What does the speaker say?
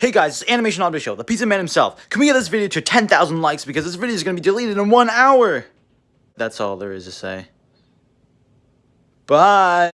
Hey guys, it's Animation Audio Show, the Pizza Man himself. Can we get this video to 10,000 likes because this video is going to be deleted in one hour? That's all there is to say. Bye!